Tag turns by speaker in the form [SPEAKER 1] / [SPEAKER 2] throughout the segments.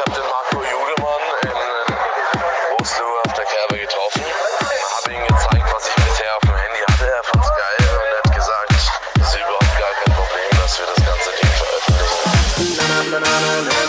[SPEAKER 1] ich habe den Marco Judemann in Oslo auf der Kerbe getroffen. Habe ihm gezeigt, was ich bisher auf dem Handy hatte. Er fand's geil und hat gesagt, es ist überhaupt gar kein Problem, dass wir das ganze Ding veröffentlichen.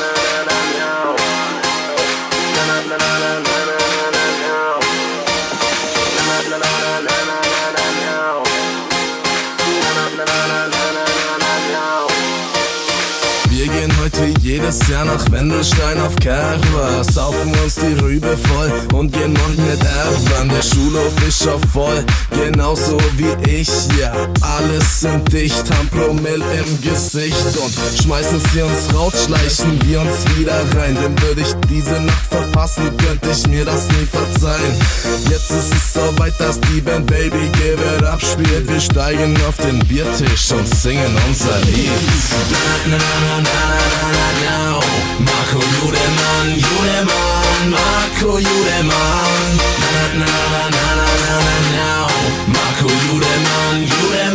[SPEAKER 2] Jedes Jahr nach Wendelstein auf Kerber Saufen uns die Rübe voll und gehen morgen mit Erben Der Schulhof ist schon voll, genauso wie ich Ja, alles sind dicht, haben Promille im Gesicht Und schmeißen sie uns raus, schleichen wir uns wieder rein Denn würde ich diese Nacht verpassen, könnte ich mir das nie verzeihen Jetzt ist es soweit, dass die Band Baby Give It Up spielt Wir steigen auf den Biertisch und singen unser Lied Marco Judemann, Judemann, Marco Judemann. Na na na na na na na na Marco Judemann, Judemann,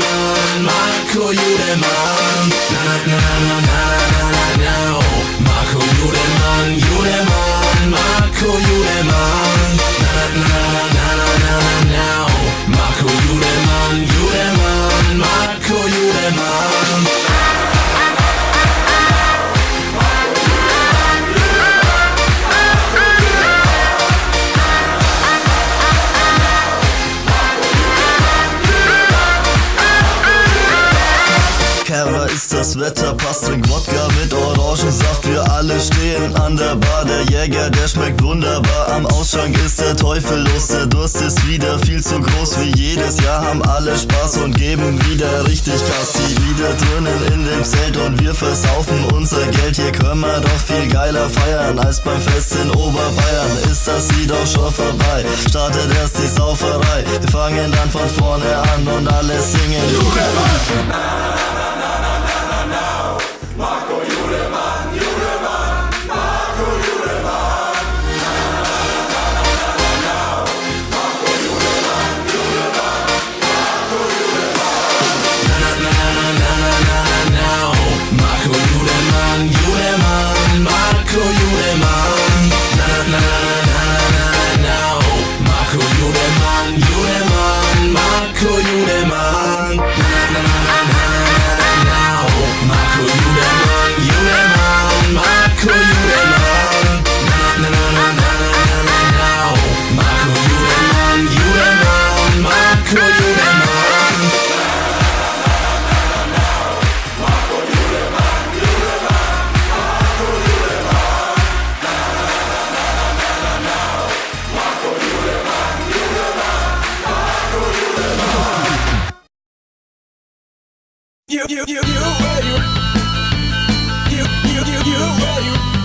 [SPEAKER 3] Kerber ist das Wetter, passt, trink Wodka mit Orangensaft. Wir alle stehen an der Bar, der Jäger, der schmeckt wunderbar. Am Ausschank ist der Teufel los, der Durst ist wieder viel zu groß. Wie jedes Jahr haben alle Spaß und geben wieder richtig Gas. Die Lieder drinnen in dem Zelt und wir versaufen unser Geld. Hier können wir doch viel geiler feiern als beim Fest in Oberbayern. Ist das Lied auch schon vorbei? Startet erst die Sauferei. Wir fangen dann von vorne an und alle singen.
[SPEAKER 4] Marco
[SPEAKER 2] 유래만 마크 유래만 나나나나나나 마크 유래만 You, you, you, you, you, you, you, you, you, you,